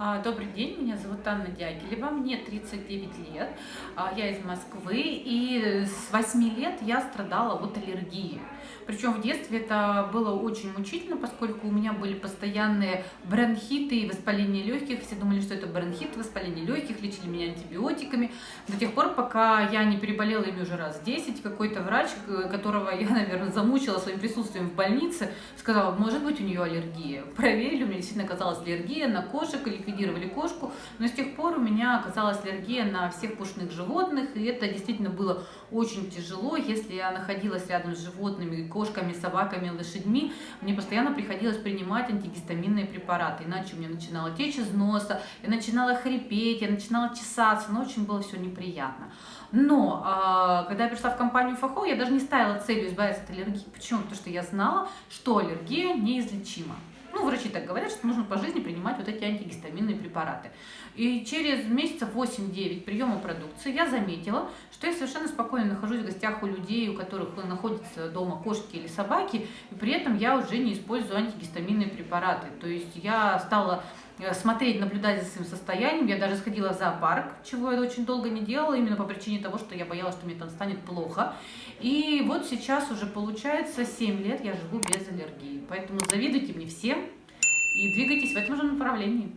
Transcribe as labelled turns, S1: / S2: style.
S1: А, добрый день, меня зовут Анна Дягилева, мне 39 лет, а, я из Москвы, и с 8 лет я страдала от аллергии. Причем в детстве это было очень мучительно, поскольку у меня были постоянные бронхиты и воспаление легких. Все думали, что это бронхит, воспаление легких, лечили меня антибиотиками. До тех пор, пока я не переболела ими уже раз 10, какой-то врач, которого я, наверное, замучила своим присутствием в больнице, сказал, может быть у нее аллергия. Проверили, у меня действительно оказалась аллергия на кошек или ликвидировали кошку, но с тех пор у меня оказалась аллергия на всех пушных животных, и это действительно было очень тяжело, если я находилась рядом с животными, кошками, собаками, лошадьми, мне постоянно приходилось принимать антигистаминные препараты, иначе у меня начинала течь из носа, я начинала хрипеть, я начинала чесаться, но очень было все неприятно. Но а, когда я пришла в компанию ФАХО, я даже не ставила целью избавиться от аллергии. Почему? Потому что я знала, что аллергия неизлечима. Ну, врачи так говорят, что нужно по жизни принимать вот эти антигистаминные препараты. И через месяцев 8-9 приема продукции я заметила, что я совершенно спокойно нахожусь в гостях у людей, у которых находятся дома кошки или собаки, и при этом я уже не использую антигистаминные препараты. То есть я стала смотреть, наблюдать за своим состоянием. Я даже сходила в зоопарк, чего я очень долго не делала, именно по причине того, что я боялась, что мне там станет плохо. И вот сейчас уже получается 7 лет я живу без аллергии. Поэтому завидуйте мне всем и двигайтесь в этом же направлении.